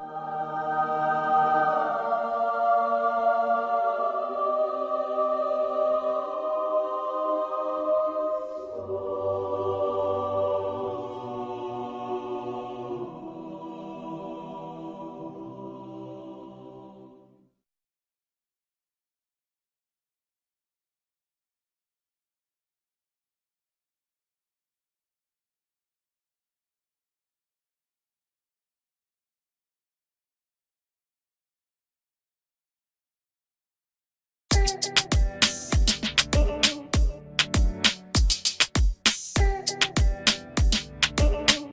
you